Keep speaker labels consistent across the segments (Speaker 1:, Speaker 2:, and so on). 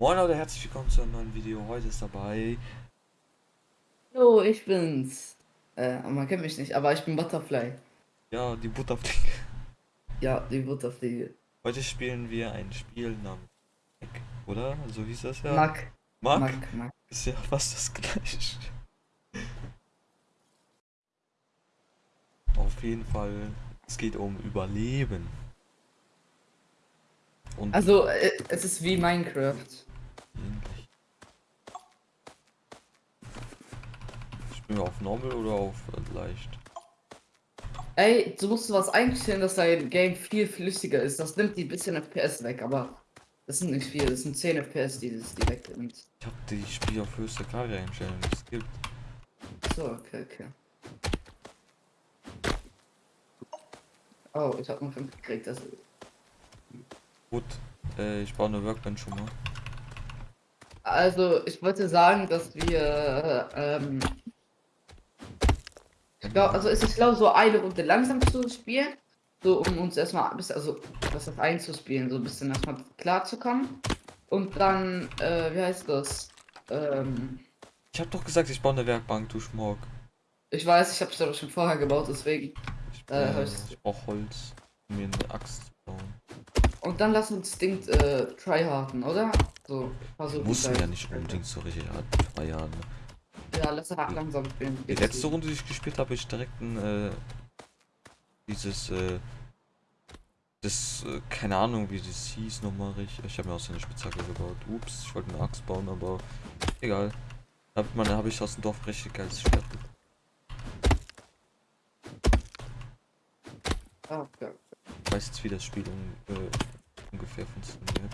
Speaker 1: Moin Leute, herzlich willkommen zu einem neuen Video. Heute ist dabei.
Speaker 2: Hallo, ich bin's. Äh, man kennt mich nicht, aber ich bin Butterfly.
Speaker 1: Ja, die Butterfliege.
Speaker 2: Ja, die Butterfliege.
Speaker 1: Heute spielen wir ein Spiel namens Mac, oder? So hieß das ja.
Speaker 2: Mac.
Speaker 1: Mac?
Speaker 2: Mac, Mac.
Speaker 1: Ist ja fast das gleiche. Auf jeden Fall, es geht um Überleben. Und
Speaker 2: Also, äh, es ist wie Minecraft.
Speaker 1: Ähnlich. Spielen wir auf Normal oder auf äh, leicht?
Speaker 2: Ey, du musst was einstellen, dass dein Game viel flüssiger ist. Das nimmt die bisschen FPS weg, aber das sind nicht viel. Das sind 10 FPS, die das die wegnimmt.
Speaker 1: Ich habe die Spiel auf höchste Karte einstellen, die es gibt.
Speaker 2: So, okay, okay. Oh, ich hab noch 5 gekriegt. Also,
Speaker 1: Gut, äh, ich baue eine Workbench schon mal.
Speaker 2: Also ich wollte sagen, dass wir ähm, Ich glaube, also es ist glaube so eine Runde langsam zu spielen, so um uns erstmal ein bisschen, also was das einzuspielen, so ein bisschen erstmal klar zu kommen. Und dann, äh, wie heißt das? Ähm,
Speaker 1: Ich habe doch gesagt, ich baue eine Werkbank, du Schmuck.
Speaker 2: ich weiß, ich habe es aber schon vorher gebaut, deswegen.
Speaker 1: Ich,
Speaker 2: Äh, ich
Speaker 1: brauche Holz, um mir eine Axt zu bauen.
Speaker 2: Und dann lass uns Ding äh, tryharden, oder? So, versuchen.
Speaker 1: Mussten
Speaker 2: gleich.
Speaker 1: ja nicht unbedingt so richtig hart Jahre. Ne?
Speaker 2: Ja, lass halt langsam spielen.
Speaker 1: Die letzte Runde, die ich gespielt habe, ich direkt ein, äh, dieses, äh, das, äh, keine Ahnung, wie das hieß nochmal richtig. Ich habe mir aus eine Spitzhacke gebaut. Ups, ich wollte eine Axt bauen, aber egal. Da hab- habe ich aus dem Dorf richtig geiles Schwert.
Speaker 2: Ah, okay.
Speaker 1: Ich weiß jetzt, wie das Spiel un äh, ungefähr funktioniert.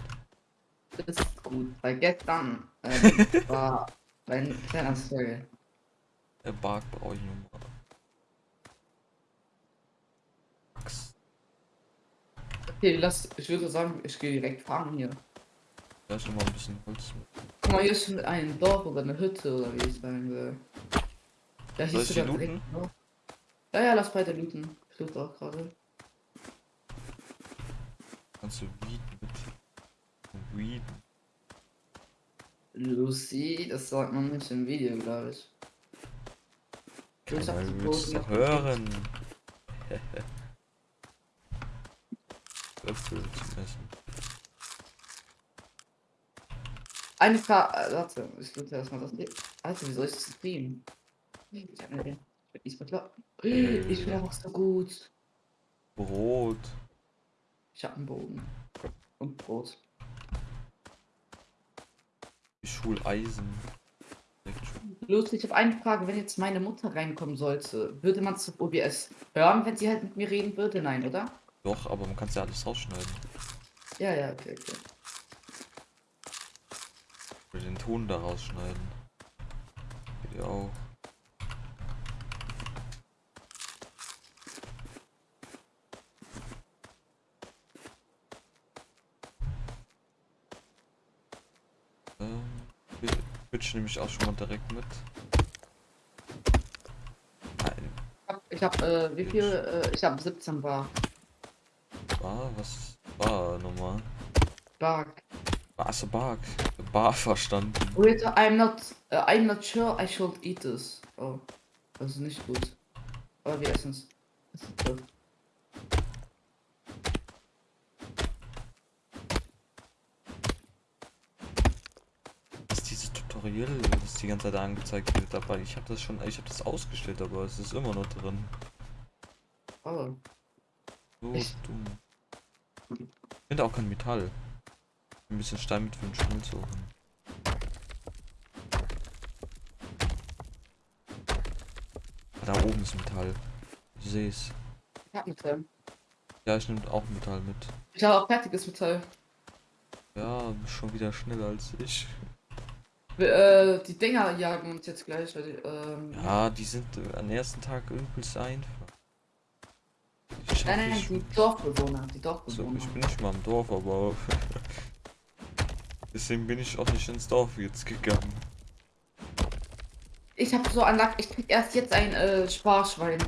Speaker 2: Ist gut, weil gestern ähm, war mein kleiner Story.
Speaker 1: Der Bark brauche ich. Axt.
Speaker 2: Okay, lass, ich würde sagen, ich gehe direkt fahren hier.
Speaker 1: Da ist mal ein bisschen Holz mit.
Speaker 2: Guck mal, hier ist schon ein Dorf oder eine Hütte oder wie ich sagen will.
Speaker 1: Die
Speaker 2: sogar direkt
Speaker 1: looten?
Speaker 2: ein Dorf. Ja, ja, lass beide looten. Ich loot auch gerade.
Speaker 1: Kannst du Weed Weed.
Speaker 2: Lucy, das sagt man nicht im Video, glaube ich. Du, ich hab
Speaker 1: Ja, du willst es
Speaker 2: gekriegt.
Speaker 1: hören.
Speaker 2: Eine Frage, äh, warte, ich loote erstmal das Ding. Alter, wie soll ich das streamen? Ich hab den. Ich bin. Ich bin einfach so gut.
Speaker 1: Brot.
Speaker 2: Ich hab einen Bogen. Und Brot.
Speaker 1: Schul Eisen.
Speaker 2: Lucy, ich habe eine Frage. Wenn jetzt meine Mutter reinkommen sollte, würde man zu OBS hören, wenn sie halt mit mir reden würde? Nein, oder?
Speaker 1: Doch, aber man kann ja alles rausschneiden.
Speaker 2: Ja, ja, okay, okay.
Speaker 1: Oder den Ton da rausschneiden. Geht ja auch. Ähm, Twitch nehme ich auch schon mal direkt mit. Nein,
Speaker 2: Ich habe, äh, wie viel? Äh, ich habe 17 Bar.
Speaker 1: war, was war nochmal?
Speaker 2: Bar.
Speaker 1: Achso, Bark. Bar verstanden.
Speaker 2: Wait, I'm not, uh, I'm not sure I should eat this. Oh, das ist nicht gut. Aber wir essen es. Das ist gut.
Speaker 1: Das ist dieses Tutorial, das die ganze Zeit angezeigt wird dabei. Ich habe das schon, ich habe das ausgestellt, aber es ist immer noch drin.
Speaker 2: Oh,
Speaker 1: So
Speaker 2: Echt?
Speaker 1: dumm. Ich finde auch kein Metall. Ein bisschen Stein mit für den Schmilzofen. Ah, Da oben ist Metall. Ich sehe es.
Speaker 2: ich hab Metall.
Speaker 1: Ja, ich nehme auch Metall mit.
Speaker 2: Ich habe auch fertiges Metall.
Speaker 1: Ja, schon wieder schneller als ich.
Speaker 2: Äh, die Dinger jagen uns jetzt gleich, weil die, ähm,
Speaker 1: Ja, die sind äh, am ersten Tag übelst einfach. Ich
Speaker 2: Nein, nein,
Speaker 1: nicht
Speaker 2: die Dorfbewohner, die
Speaker 1: So,
Speaker 2: Dorfbewohner.
Speaker 1: ich bin nicht mal im Dorf, aber deswegen bin ich auch nicht ins Dorf jetzt gegangen.
Speaker 2: Ich habe so an Lack, ich krieg erst jetzt ein äh, Sparschwein.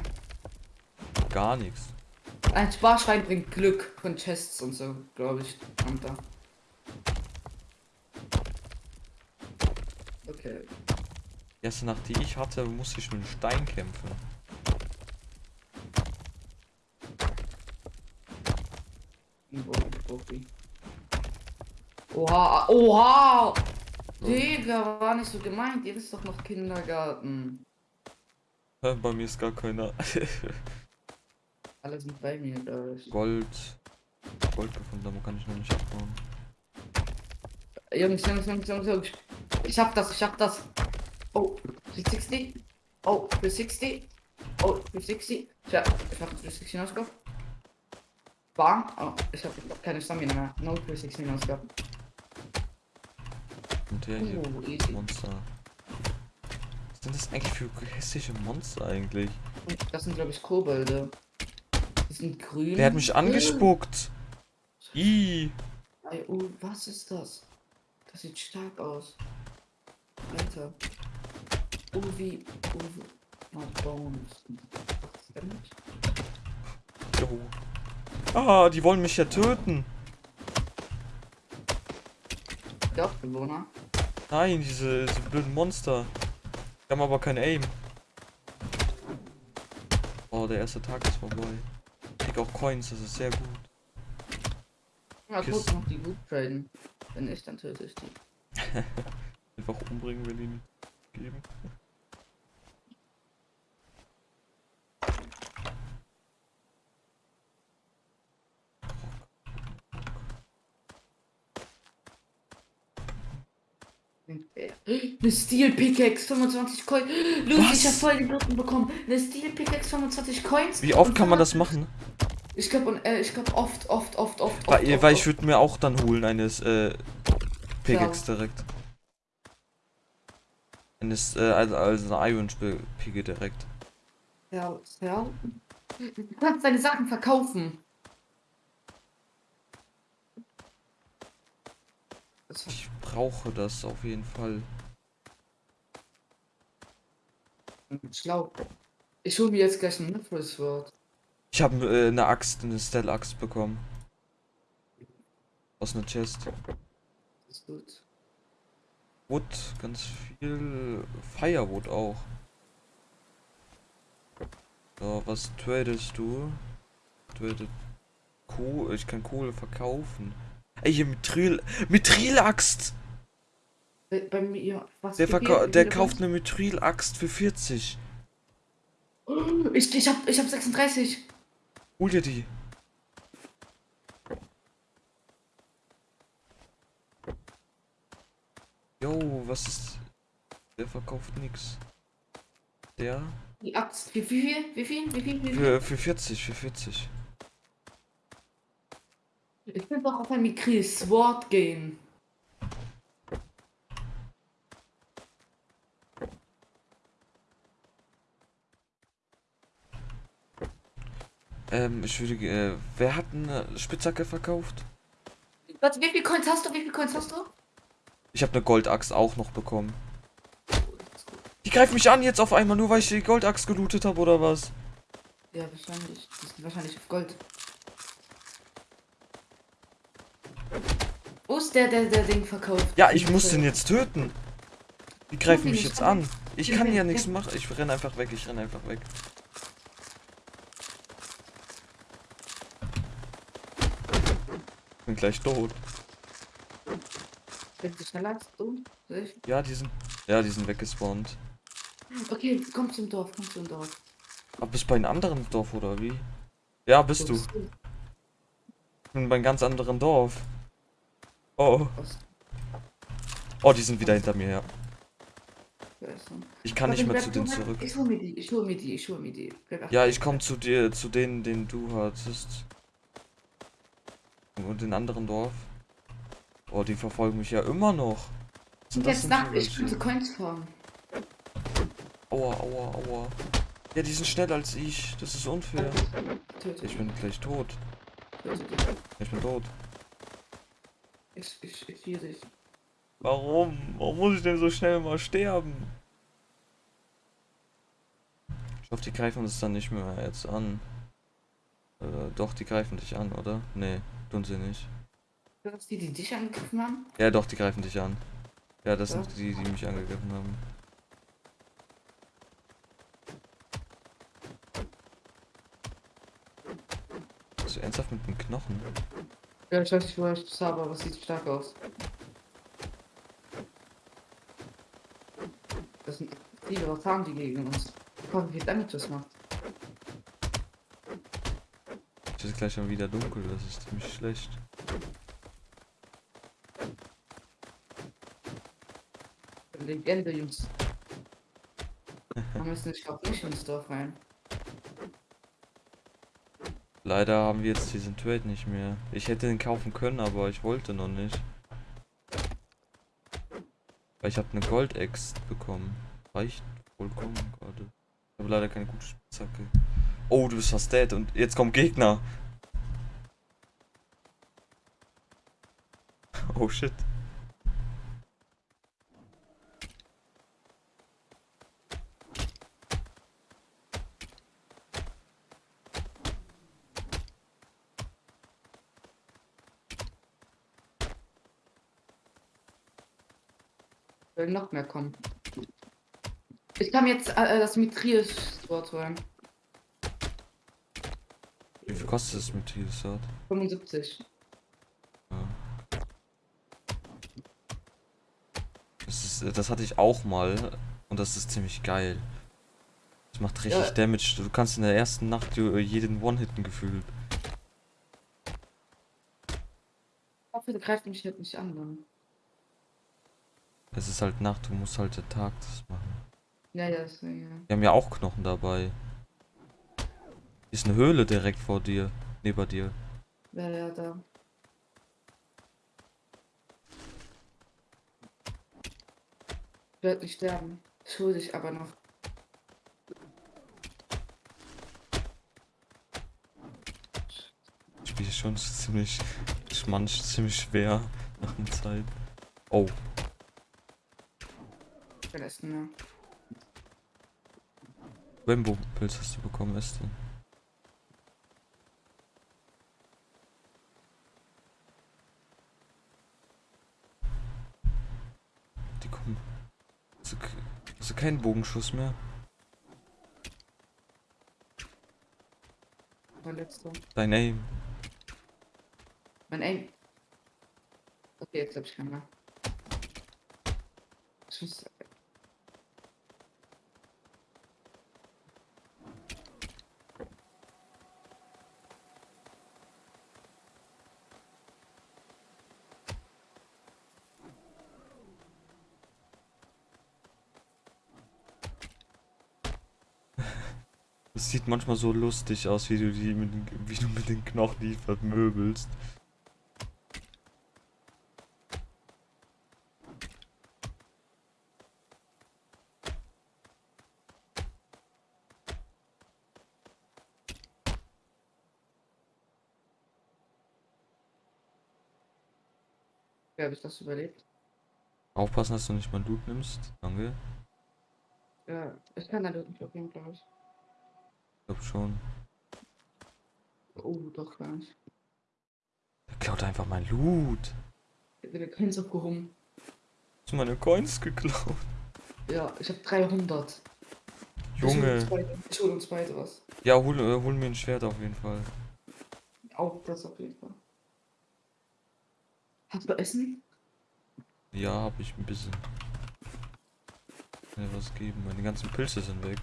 Speaker 1: Gar nichts.
Speaker 2: Ein Sparschwein bringt Glück von Chests und so, glaube ich. Und da. Okay.
Speaker 1: Die erste Nacht, die ich hatte, musste ich mit einem Stein kämpfen.
Speaker 2: Oha, oha! Digga, war nicht so gemeint. Ihr wisst doch noch Kindergarten.
Speaker 1: Bei mir ist gar keiner.
Speaker 2: Alle sind bei mir, glaube ich.
Speaker 1: Gold. Gold gefunden, aber kann ich noch nicht abbauen.
Speaker 2: Jungs, Jungs, Jungs, Jungs, Jungs. Ich schaff das, ich schaff das. Oh, 360. Oh, 360. Oh, 360. Ja, ich hab 360 hinausgehabt. Bam. Oh, ich hab keine Stamina mehr. No 360 hinausgehabt.
Speaker 1: Und der hier.
Speaker 2: Oh, easy.
Speaker 1: Monster. Was sind das eigentlich für hässliche Monster eigentlich?
Speaker 2: Das sind, glaube ich, Kobolde. Die sind grün.
Speaker 1: Der hat mich angespuckt. Ih.
Speaker 2: Oh, was ist das? Das sieht stark aus. Alter. Oh, wie. Oh. Mal Bones.
Speaker 1: Jo. Ah, die wollen mich ja töten.
Speaker 2: Dorfbewohner.
Speaker 1: Nein, diese, diese blöden Monster. Die haben aber kein Aim. Oh, der erste Tag ist vorbei. Ich krieg auch Coins, das ist sehr gut.
Speaker 2: Ja, gut, noch die gut traden. Wenn nicht, dann töte ich die.
Speaker 1: Einfach umbringen, wenn die nicht geben.
Speaker 2: Eine Steel Pickaxe, 25 Coins.
Speaker 1: Was?
Speaker 2: ich hab voll die Bluten bekommen. Eine Steel Pickaxe, 25 Coins.
Speaker 1: Wie oft kann man das
Speaker 2: 25
Speaker 1: machen?
Speaker 2: Ich glaube, äh, ich glaube oft, oft, oft, oft, oft.
Speaker 1: Weil,
Speaker 2: oft,
Speaker 1: weil
Speaker 2: oft.
Speaker 1: ich würde mir auch dann holen eines äh, Pickaxe direkt. Eines, äh, also, also eine Iron Picke direkt.
Speaker 2: Ja, ja. Du kannst deine Sachen verkaufen.
Speaker 1: Ich brauche das auf jeden Fall.
Speaker 2: schlau. Ich hole mir jetzt gleich ein Sword.
Speaker 1: Ich habe äh, eine Axt, eine Stell Axt bekommen. Aus einer Chest.
Speaker 2: Ist gut.
Speaker 1: Wood, ganz viel. Firewood auch. So, was tradest du? Tradet Kohle. Ich kann Kohle verkaufen. Ey, hier Mithril. Mithril-Axt!
Speaker 2: Bei, bei mir, was
Speaker 1: Der,
Speaker 2: ihr-
Speaker 1: der kauft eine Mithril-Axt für 40.
Speaker 2: Ich, ich hab, ich hab 36.
Speaker 1: Hol dir die. Jo, was ist. Der verkauft nix. Der?
Speaker 2: Die Axt. Wie viel? Wie viel? Wie viel? Wie viel?
Speaker 1: Für, für 40, für 40.
Speaker 2: Ich will doch auf ein Mikri Sword gehen.
Speaker 1: Ähm, ich würde. Äh, wer hat eine Spitzhacke verkauft?
Speaker 2: Warte, wie viel Coins hast du? Wie viel Coins hast du?
Speaker 1: Ich habe eine Goldaxt auch noch bekommen.
Speaker 2: Das ist.
Speaker 1: Die greift mich an jetzt auf einmal, nur weil ich die Goldaxt gelootet habe, oder was?
Speaker 2: Ja, wahrscheinlich. Die sind wahrscheinlich auf Gold. Wo ist der, der, der Ding verkauft?
Speaker 1: Ja, ich muss den jetzt töten. Die greifen mich jetzt
Speaker 2: an.
Speaker 1: an. Ich kann ja nichts machen. Ich renn einfach weg, ich renn einfach weg. Bin gleich tot.
Speaker 2: Bist du schneller als du?
Speaker 1: Ja, die sind. Ja, die sind weggespawnt.
Speaker 2: Okay, komm zum Dorf, komm zum Dorf.
Speaker 1: Aber bist bei einem anderen Dorf oder wie? Ja, bist
Speaker 2: Wo
Speaker 1: du. Ich bin bei einem ganz anderen Dorf. Oh. Oh, die sind wieder hinter mir, ja. Ich kann nicht mehr zu
Speaker 2: du
Speaker 1: denen zurück.
Speaker 2: Ich hol mir die, ich hol mir die, ich hol mir die.
Speaker 1: Ja, ich komme zu dir, zu denen, den du hattest. Und den anderen Dorf. Oh, die verfolgen mich ja immer noch. Sind
Speaker 2: Und jetzt nach, ich könnte? Coins farmen.
Speaker 1: Aua, aua, aua. Ja, die sind schneller als ich. Das ist unfair. Ich bin gleich tot. Ich bin tot.
Speaker 2: Ich, ich, ich hier dich.
Speaker 1: Warum? Warum muss ich denn so schnell mal sterben? Ich hoffe, die greifen uns dann nicht mehr jetzt an. Äh, doch, die greifen dich an, oder? Nee, tun sie nicht.
Speaker 2: Das die, die dich angegriffen haben?
Speaker 1: Ja, doch, die greifen dich an. Ja, das
Speaker 2: Ja.
Speaker 1: sind die, die mich angegriffen haben. So ernsthaft mit dem Knochen?
Speaker 2: Ja, ich weiß nicht, woher ich das habe, aber es sieht stark aus. Das sind viele, was haben die gegen uns? Guck, wie viel Damage das macht.
Speaker 1: Es ist gleich schon wieder dunkel, das ist ziemlich schlecht.
Speaker 2: Legende, Jungs. Wir müssen, ich glaube, nicht ins Dorf rein.
Speaker 1: Leider haben wir jetzt diesen Trade nicht mehr. Ich hätte den kaufen können, aber ich wollte noch nicht. Weil ich habe eine Goldex bekommen. Reicht vollkommen gerade. Ich habe leider keine gute Spitzhacke. Oh, du bist fast dead und jetzt kommt Gegner. Oh shit.
Speaker 2: Will noch mehr kommen. Ich kann jetzt äh, das Mithril-Sword holen.
Speaker 1: Kostet es mit Sword?
Speaker 2: 75.
Speaker 1: Ja. Das, ist, äh, das hatte ich auch mal und das ist ziemlich geil. Das macht richtig
Speaker 2: Ja.
Speaker 1: Damage. Du kannst in der ersten Nacht ju- jeden One-Hitten gefühlt.
Speaker 2: Ich hoffe, der greift mich halt nicht an. Dann.
Speaker 1: Es ist halt Nacht, du musst halt der Tag das machen.
Speaker 2: Ja, ja, deswegen, ja.
Speaker 1: Wir haben ja auch Knochen dabei. Hier ist eine Höhle direkt vor dir, neben dir.
Speaker 2: Ja, ja, da. Ich werde nicht sterben. Ich hole dich aber noch.
Speaker 1: Das Spiel ist schon ziemlich, manch ziemlich schwer nach einer Zeit. Oh,
Speaker 2: Ich essen mehr.
Speaker 1: Rainbow-Pilz hast du bekommen, ist hast du keinen Bogenschuss mehr?
Speaker 2: Mein letzter.
Speaker 1: Dein Aim.
Speaker 2: Mein Aim. Okay, jetzt hab ich keinen mehr. Ich
Speaker 1: Es sieht manchmal so lustig aus, wie du die mit den, wie du mit den Knochen die vermöbelst.
Speaker 2: Wie habe ich das überlebt?
Speaker 1: Aufpassen, dass du nicht mal Loot nimmst. Danke.
Speaker 2: Ja, ich kann da nicht probieren, glaube ich.
Speaker 1: Ich glaub schon.
Speaker 2: Oh, doch gar nicht.
Speaker 1: Der klaut einfach mein Loot.
Speaker 2: Ich habe keins aufgehoben.
Speaker 1: Hast du meine Coins geklaut?
Speaker 2: Ja, ich habe 300. Ich hol
Speaker 1: Junge.
Speaker 2: Ich hol uns beide was.
Speaker 1: Ja, hol, äh, hol mir ein Schwert auf jeden Fall.
Speaker 2: Auch das auf jeden Fall. Hast du Essen?
Speaker 1: Ja, hab ich ein bisschen. Kann dir was geben. Meine ganzen Pilze sind weg.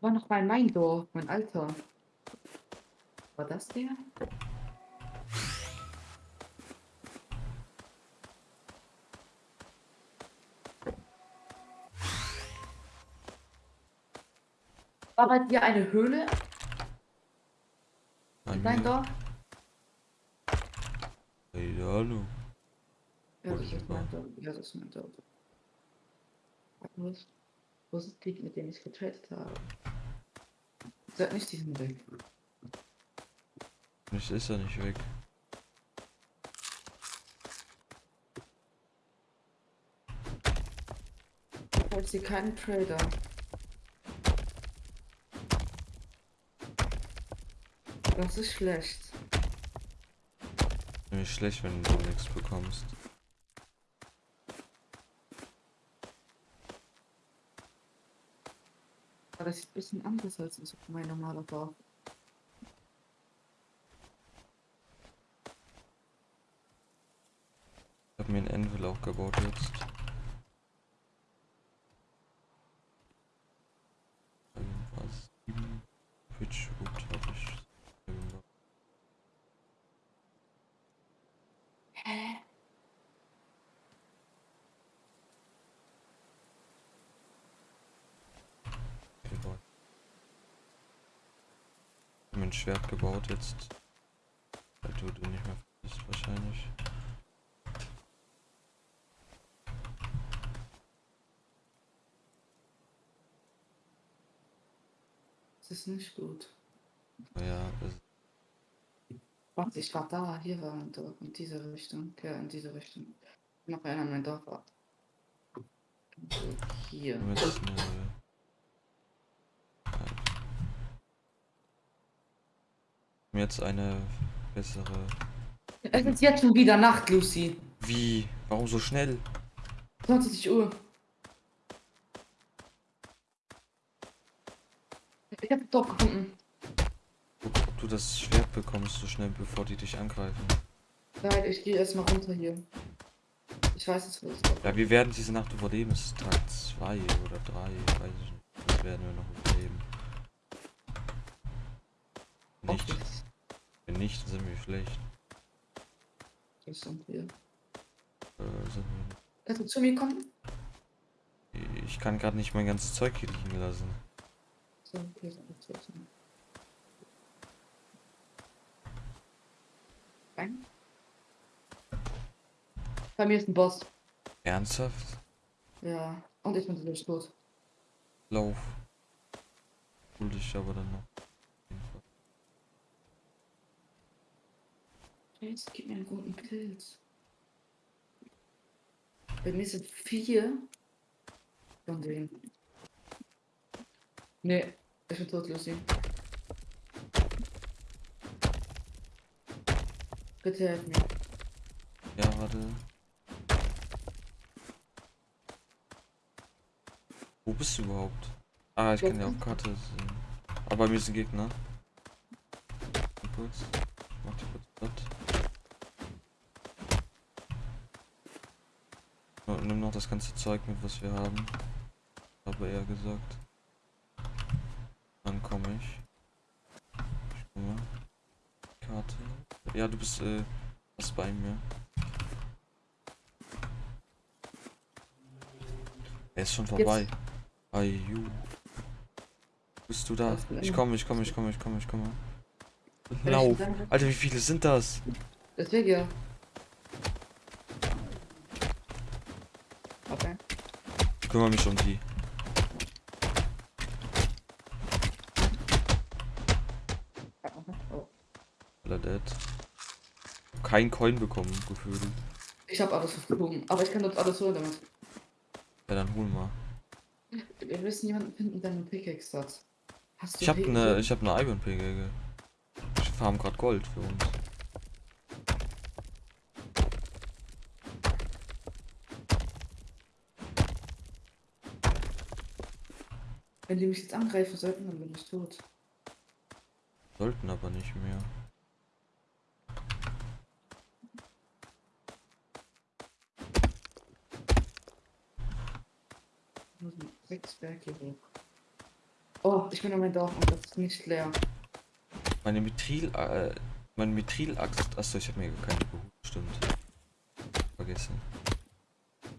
Speaker 2: War noch mal mein Dorf, mein Alter. War das der? War bei dir eine Höhle
Speaker 1: Bei
Speaker 2: in deinem
Speaker 1: mir.
Speaker 2: Dorf?
Speaker 1: Hey, hallo.
Speaker 2: Ja, das ist mein. Dorf. Ja, das ist mein Dorf. Wo ist, ist die, mit denen ich getradet habe? Sag nicht diesen Weg.
Speaker 1: Nicht ist er nicht weg.
Speaker 2: Ich sehe keinen Trader. Das ist schlecht.
Speaker 1: Nämlich schlecht, wenn du nichts bekommst.
Speaker 2: Das sieht ein bisschen anders als mein normaler Dorf.
Speaker 1: Ich habe mir ein Anvil auch gebaut jetzt. Irgendwas. Sieben Pitchwood habe ich. gemacht.
Speaker 2: Hä?
Speaker 1: gebaut. Ich habe mir ein Gebaut jetzt. Weil du du nicht mehr bist wahrscheinlich.
Speaker 2: Das ist nicht gut.
Speaker 1: Ja,
Speaker 2: Warte, ich war da, hier war ein Dorf, in diese Richtung. Ja, in diese Richtung. Noch einer mein Dorf war. Hier.
Speaker 1: müssen mir jetzt eine bessere.
Speaker 2: Es ist jetzt schon wieder Nacht, Lucy.
Speaker 1: Wie? Warum so schnell?
Speaker 2: 20 Uhr. Ich hab Dorf gefunden.
Speaker 1: Guck, ob du das Schwert bekommst so schnell, bevor die dich angreifen.
Speaker 2: Nein, ich gehe erstmal runter hier. Ich weiß das Dorf
Speaker 1: Ja, wir werden diese Nacht überleben. Es ist Tag 2 oder 3, weiß ich nicht. Das werden wir noch überleben. Nicht. Nicht, sind wir schlecht.
Speaker 2: Das sind wir.
Speaker 1: Äh, sind wir
Speaker 2: Kannst du zu mir kommen?
Speaker 1: nicht. Ich kann gerade nicht mein ganzes Zeug hier liegen lassen.
Speaker 2: So, hier sind wir zu. Rein. Bei mir ist ein Boss.
Speaker 1: Ernsthaft?
Speaker 2: Ja. Und ich bin natürlich tot.
Speaker 1: Lauf. Hol dich aber dann noch.
Speaker 2: Jetzt gib mir einen guten Pilz. Bei mir sind vier von denen. Nee, ich bin tot, Lucy. Bitte helf mir.
Speaker 1: Ja, warte. Wo bist du überhaupt? Ah, ich kann ja auf Karte sehen. Aber bei mir sind Gegner. Mal Kurz. Mach die kurz platt. So, Nimm noch das ganze Zeug mit, was wir haben. Habe er gesagt. Dann komme ich. Ich komme. Karte. Ja, du bist äh, fast bei mir. Er ist schon vorbei. Ayu. Bist du da?
Speaker 2: Was?
Speaker 1: Ich komme, ich komme, ich komme, ich komme, ich komme. Lauf. Alter, wie viele sind das?
Speaker 2: Deswegen ja. Okay.
Speaker 1: Ich kümmere mich um die. Alle dead. Kein Coin bekommen, gefühlt.
Speaker 2: Ich habe alles geflogen, aber ich kann dort alles holen damit.
Speaker 1: Ja, dann hol mal.
Speaker 2: Wir müssen jemanden finden, der eine Pickaxe hat. Hast du
Speaker 1: Ich habe eine, ich habe eine Iron Pickaxe. Ich farm gerade Gold für uns.
Speaker 2: Wenn die mich jetzt angreifen sollten, dann bin ich tot.
Speaker 1: Sollten aber nicht mehr.
Speaker 2: Nur sechs Berge hoch. Oh, ich bin an mein Dorf und das ist nicht leer.
Speaker 1: Meine Mithril, äh, meine Mithril-Axt. Achso, ich habe mir keine geholt. Stimmt. Vergessen.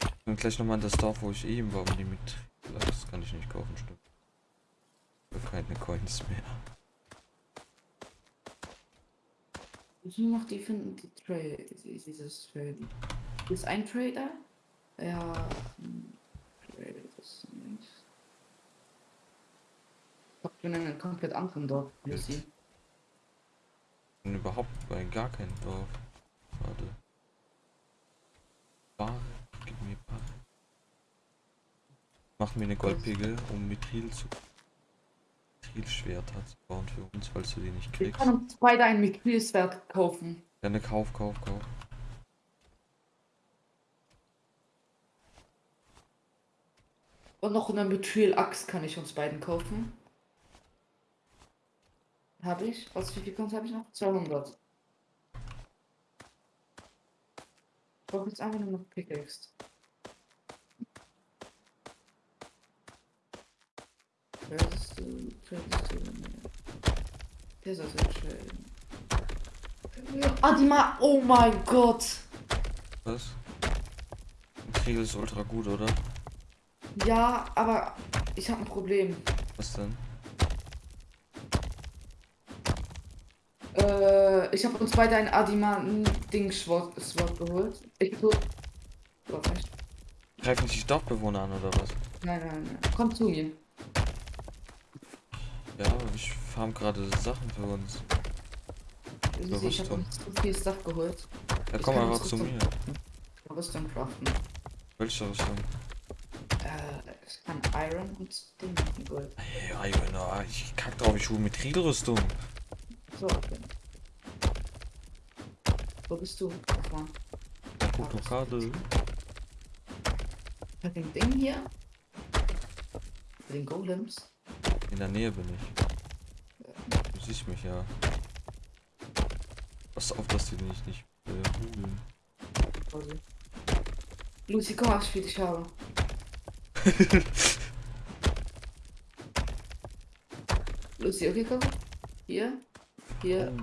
Speaker 1: Ich bin gleich nochmal in das Dorf, wo ich eben war, um die Mithril-Axt kann ich nicht kaufen, stimmt. Coins mehr.
Speaker 2: Ich noch die finden, die Trade, dieses Trade. Ist ein Trader? Ja. hm, Trader ist nicht. Ich bin in einem komplett anderen Dorf, Lucy.
Speaker 1: Ich bin überhaupt bei gar keinem Dorf. Warte. Ware, gib mir Ware. Mach mir eine Goldpegel, um Mithril zu. Mithril-Schwerter zu bauen für uns, falls du die nicht
Speaker 2: Wir
Speaker 1: kriegst.
Speaker 2: können uns beide ein Mitgliedswert kaufen.
Speaker 1: Ja, ne, kauf, kauf, kauf.
Speaker 2: Und noch eine Methyl-Axt kann ich uns beiden kaufen. habe ich. Was, wie viel Coins habe ich noch? 200. Ich brauche jetzt einfach nur noch Pickaxe. Tradest du, tradest du, Der soll so traden. Ah, die Ma, oh mein Gott.
Speaker 1: Was? Kriegel ist ultra gut, oder?
Speaker 2: Ja, aber ich habe ein Problem.
Speaker 1: Was denn?
Speaker 2: Äh, ich habe uns beide ein Adiman-Ding-Sword geholt. Ich. Doch nicht.
Speaker 1: Greifen sich Dorfbewohner an, oder was?
Speaker 2: Nein, nein, nein. Komm zu mir.
Speaker 1: Farm gerade Sachen für uns.
Speaker 2: Du, Ich habe uns zu viel Stuff geholt.
Speaker 1: Ja,
Speaker 2: Ich
Speaker 1: komm einfach zu mir.
Speaker 2: Rüstung craften.
Speaker 1: Welche Rüstung?
Speaker 2: Äh, ich kann Iron und Ding machen, Gold.
Speaker 1: Hey, Iron, ah, ich kack drauf, ich hole mit Rüstung.
Speaker 2: So, okay. Wo bist du? Guck mal.
Speaker 1: Ja, guck doch gerade.
Speaker 2: Ich hab den Ding hier. Den Golems.
Speaker 1: In der Nähe bin ich. Siehst mich ja. Pass auf, dass die dich nicht äh, hudeln.
Speaker 2: Quasi. Lucy, komm, was ich für dich habe. Lucy, okay, komm. Hier. Hier.
Speaker 1: Oh.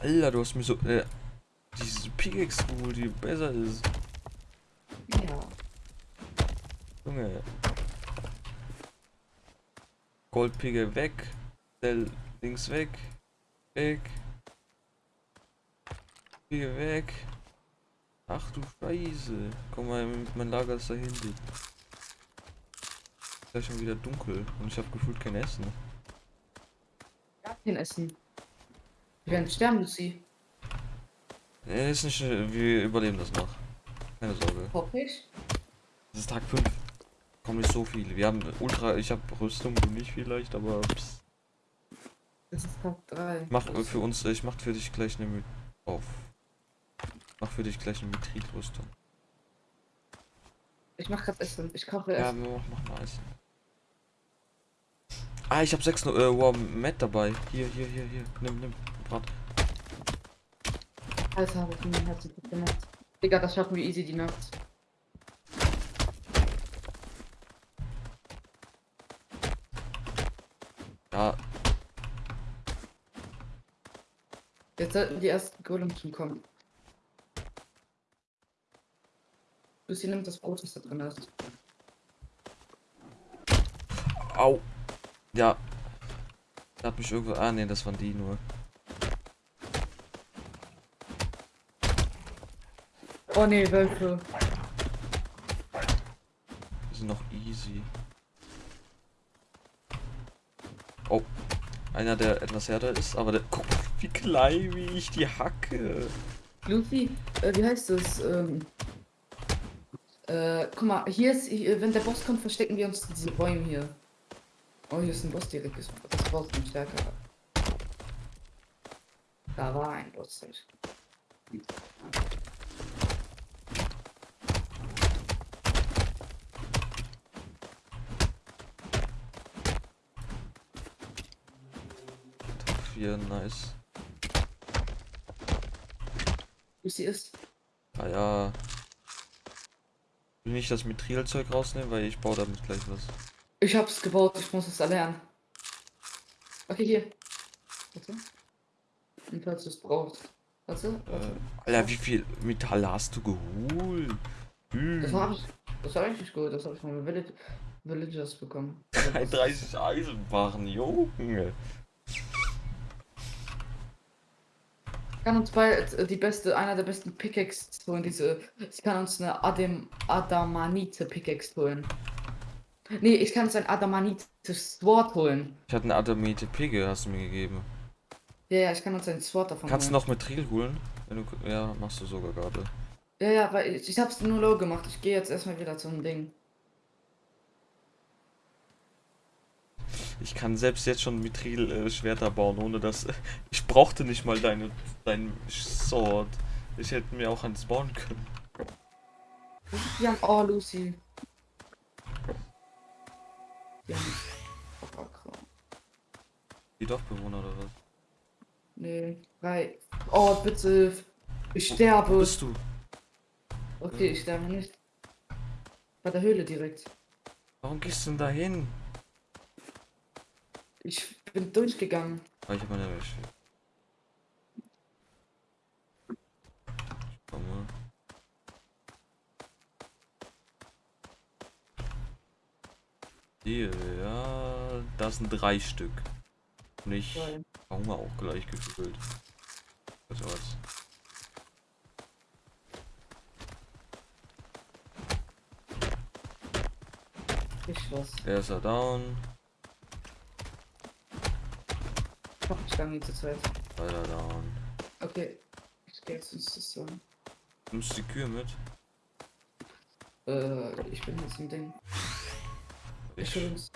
Speaker 1: Alter, du hast mir so, äh, diese Pickaxe geholt, die besser ist.
Speaker 2: Ja.
Speaker 1: Junge. Goldpicke weg. Dell links weg. Weg. Picke weg. Ach du Scheiße. Guck mal, mein Lager ist da hinten. Ist gleich schon wieder dunkel und ich habe gefühlt kein Essen.
Speaker 2: Kein Essen. Wir werden sterben, Lucy.
Speaker 1: Nee, ist nicht, wir überleben das noch. Keine Sorge.
Speaker 2: Hoffe ich.
Speaker 1: Das ist Tag 5. Kommen nicht so viele. Wir haben Ultra, ich habe Rüstung, du nicht vielleicht, aber pss.
Speaker 2: Das ist Tag 3.
Speaker 1: mach für uns, ich mach für dich gleich eine mit auf. Mach für dich gleich eine Mitrilrüstung.
Speaker 2: Ich mach grad Essen. Ich koche
Speaker 1: Ja,
Speaker 2: Essen.
Speaker 1: mach, mach mal Essen. Ah, ich habe sechs äh, wow, Matt dabei. Hier, hier, hier, hier. Nimm, nimm. Brat.
Speaker 2: Alter, hab ich mir herzlich gut gemacht. Digga, das schaffen wir easy die Nacht.
Speaker 1: Ja,
Speaker 2: Jetzt sollten die ersten Golems schon kommen. Lucy nimmt das Brot, das da drin ist.
Speaker 1: au. Ja. Da hat mich irgendwo. Ah, nee, das waren die nur.
Speaker 2: Oh nee, Wölfe.
Speaker 1: Die sind noch easy. Oh. Einer, der etwas härter ist, aber der. Guck, wie klein, wie ich die hacke.
Speaker 2: Lucy, äh, wie heißt das? Ähm, äh, guck mal, hier ist, hier, wenn der Boss kommt, verstecken wir uns in diese Bäume hier. Oh, hier ist ein Boss direkt. Das das Boss ist stärker. Da war ein Boss.
Speaker 1: Tag 4, nice.
Speaker 2: Lucy ist.
Speaker 1: Ah ja. Ich will nicht das Mithrilzeug rausnehmen, weil ich baue damit gleich was.
Speaker 2: Ich hab's gebaut, ich muss es erlernen. Okay, hier. Warte. Und falls du es brauchst. Warte,
Speaker 1: Äh. Alter, wie viel Metall hast du geholt? Hm.
Speaker 2: Das war ich. Das war richtig gut, das habe ich von Village, Villagers bekommen.
Speaker 1: 33 Eisenbahnen, Junge.
Speaker 2: Ich kann uns bei äh, die beste, einer der besten Pickaxe holen, diese. Ich kann uns eine Adam, Adamanite Pickaxe holen. Nee, ich kann uns ein Adamanite Sword holen.
Speaker 1: Ich hatte eine Adamite Pigge, hast du mir gegeben.
Speaker 2: Ja, ja, ich kann uns ein Sword davon
Speaker 1: Kannst du
Speaker 2: holen.
Speaker 1: noch Mithril holen? Wenn du, ja, machst du sogar gerade.
Speaker 2: Ja, ja, weil ich, ich hab's nur low gemacht. Ich gehe jetzt erstmal wieder zum Ding.
Speaker 1: Ich kann selbst jetzt schon Mithril äh, Schwerter bauen, ohne dass ich brauchte nicht mal deine dein Sword. Ich hätte mir auch eins bauen können.
Speaker 2: Wir haben. Oh, Lucy. Wir haben. Oh.
Speaker 1: Die Dorfbewohner oder was?
Speaker 2: Nee, drei. Oh, bitte. Ich
Speaker 1: Wo
Speaker 2: sterbe.
Speaker 1: bist du?
Speaker 2: Okay, ich sterbe nicht. Bei der Höhle direkt.
Speaker 1: Warum gehst du denn da hin?
Speaker 2: Ich bin durchgegangen.
Speaker 1: Ah, ich hab meine Wäsche. Ich komme. Hier, ja, das sind drei Stück. Und ich. Hunger auch gleich gefühlt. Also was.
Speaker 2: Ich was.
Speaker 1: Er ist ja down.
Speaker 2: Ich hab ich lange zu zweit.
Speaker 1: Weiter down.
Speaker 2: Okay. Ich geh jetzt ins System.
Speaker 1: Nimmst du die Kühe mit?
Speaker 2: Äh, ich bin jetzt im Ding. Ich
Speaker 1: Was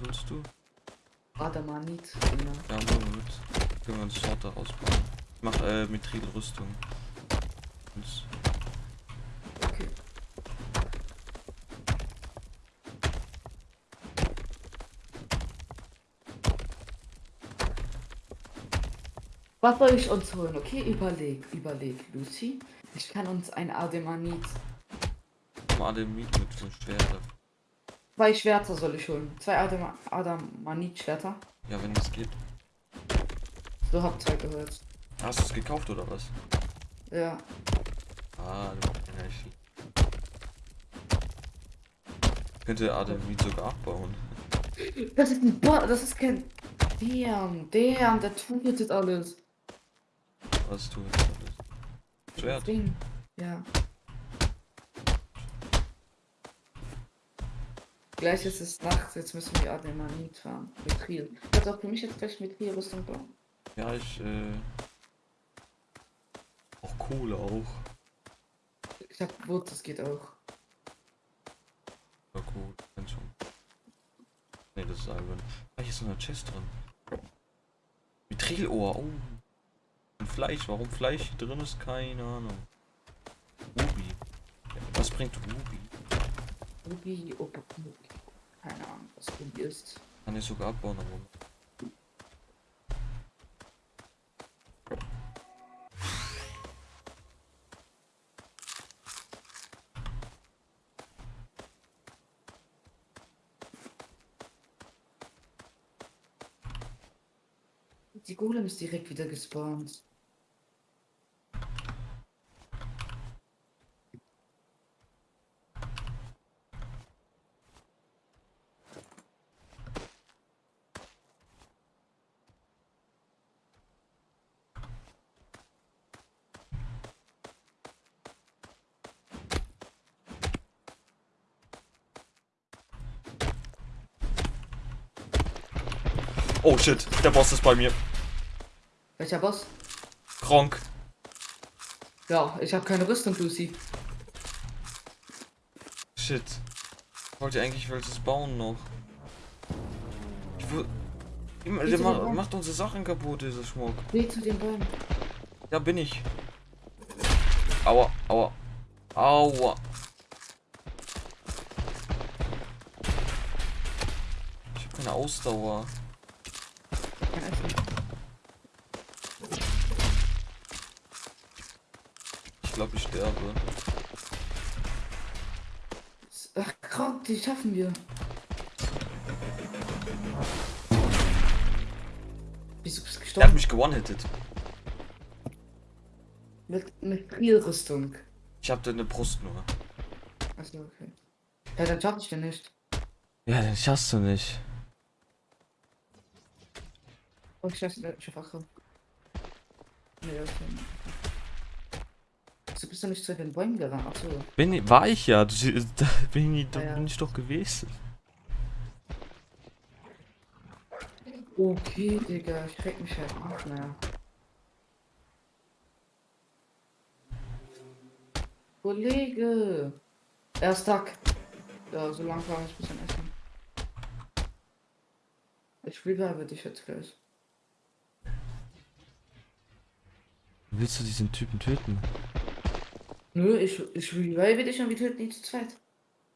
Speaker 1: willst du?
Speaker 2: Adamanit. Genau.
Speaker 1: Ja, machen wir mit. Können wir uns Sorte rausbauen. Ich mach äh, Mithril-Rüstung. Und
Speaker 2: Okay. Was soll ich uns holen? Okay, überleg, überleg, Lucy. Ich kann uns ein Ademanit.
Speaker 1: Ademit mit fünf Schwerte.
Speaker 2: Zwei Schwerter soll ich holen. Zwei Adema Adamanit-Schwerter.
Speaker 1: Ja, wenn das geht.
Speaker 2: So habt ihr gehört.
Speaker 1: Hast du es gekauft oder was?
Speaker 2: Ja.
Speaker 1: Ah, du ich könnte Ademit sogar abbauen.
Speaker 2: Das ist ein Bo das ist kein. Damn, damn, der tut alles.
Speaker 1: Was du jetzt alles? Schwert.
Speaker 2: Ding. Ja. Gleich ist es Nacht, jetzt müssen wir Ademanit fahren. Mithril. Kannst du auch für mich jetzt gleich Mithril-Rüstung bauen?
Speaker 1: Ja, ich, äh. Auch Kohle auch.
Speaker 2: Ich hab Wurz, das geht auch.
Speaker 1: Ja, gut, kenn schon. Ne, das ist albern. Ah, hier ist noch eine Chest drin. Mitrilohr, oh. Fleisch, warum Fleisch hier drin ist, keine Ahnung. Ruby. Was bringt Ruby?
Speaker 2: Ruby, oh, keine Ahnung, was Ruby ist.
Speaker 1: Kann ich sogar abbauen, aber.
Speaker 2: Die Golem ist direkt wieder gespawnt.
Speaker 1: Shit, der Boss ist bei mir.
Speaker 2: Welcher Boss?
Speaker 1: Kronk.
Speaker 2: Ja, ich habe keine Rüstung, Lucy.
Speaker 1: Shit. Ich wollte eigentlich welches bauen noch. Ich will. Immer- Der ma macht unsere Sachen kaputt, dieser Schmuck.
Speaker 2: Geh zu den Bäumen.
Speaker 1: Ja, bin ich. Aua, aua. Aua. Ich habe keine Ausdauer.
Speaker 2: Kein Essen.
Speaker 1: Ich glaube, ich sterbe.
Speaker 2: Ach, Gott, die schaffen wir. Wieso bist du
Speaker 1: Der hat
Speaker 2: gestorben?
Speaker 1: mich gewone-hitted.
Speaker 2: Mit, mit Rüstung.
Speaker 1: Ich habe eine Brust nur.
Speaker 2: Achso, okay. Ja, dann schaff ich den nicht.
Speaker 1: Ja, den schaffst du nicht.
Speaker 2: Okay. Wieso bist du nicht zu den Bäumen gerannt? Achso.
Speaker 1: Bin ich, war ich ja. Du, da bin ich, da
Speaker 2: Ah, ja.
Speaker 1: bin ich doch gewesen.
Speaker 2: Okay, Digga, ich krieg mich halt nicht mehr. Kollege! Er ist Tag. Ja, so lang kann ich ein bisschen essen. Ich revive dich jetzt gleich.
Speaker 1: Willst du diesen Typen töten?
Speaker 2: Nö, ich, ich revive dich und wir töten ihn zu zweit.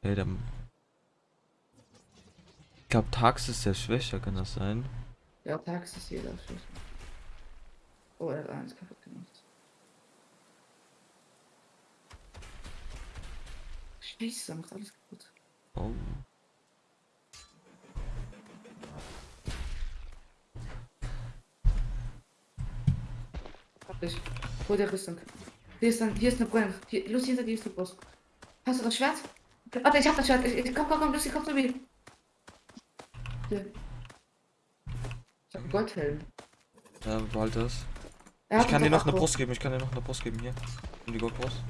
Speaker 1: Ey, der. Ich glaube, Tax ist der schwächer, kann das sein?
Speaker 2: Ja, tags ist jeder Schuss. Oh, er hat eins kaputt gemacht. Scheiße, er macht alles kaputt.
Speaker 1: Oh.
Speaker 2: Hab ich. Hol der Rüstung. Hier ist dann, hier ist eine Brand. Hier, Lucy, hinter dir ist eine Brust. Hast du das Schwert? Warte, ich hab das Schwert. Ich, ich, komm, komm, komm, Lucy, komm zu mir. Hier. Ich hab einen Goldhelm.
Speaker 1: Ja, behalte das.
Speaker 2: Er
Speaker 1: Ich kann dir noch eine
Speaker 2: Akku.
Speaker 1: Brust geben, ich kann dir noch eine Brust geben, hier. Und die Goldbrust.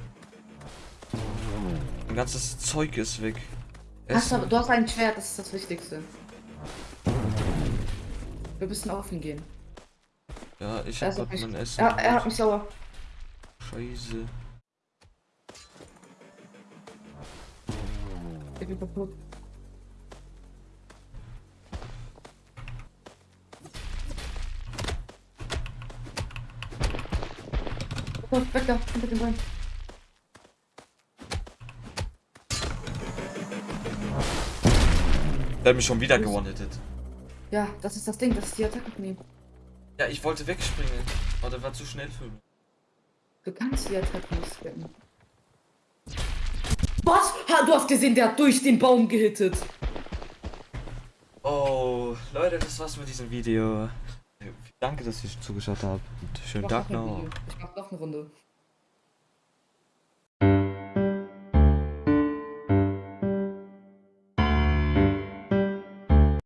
Speaker 1: Mein ganzes Zeug ist weg.
Speaker 2: Hast du, du hast ein Schwert, das ist das Wichtigste. Wir müssen offen gehen.
Speaker 1: Ja, ich hab
Speaker 2: mich,
Speaker 1: mein Essen.
Speaker 2: er, er hat mich sauer.
Speaker 1: Scheiße.
Speaker 2: Ich bin kaputt. Oh, weg da, hinter dem Bein.
Speaker 1: Der hat mich schon wieder gewonnettet.
Speaker 2: Ja, das ist das Ding, das ist die Attacke von ihm.
Speaker 1: Ja, ich wollte wegspringen. Aber der war zu schnell für mich.
Speaker 2: Du kannst die Attacke nicht spammen. Was? Ha, du hast gesehen, der hat durch den Baum gehittet.
Speaker 1: Oh, Leute, das war's mit diesem Video. Danke, dass ihr zugeschaut habt. Und schönen Tag
Speaker 2: noch. Ich mach noch eine Runde.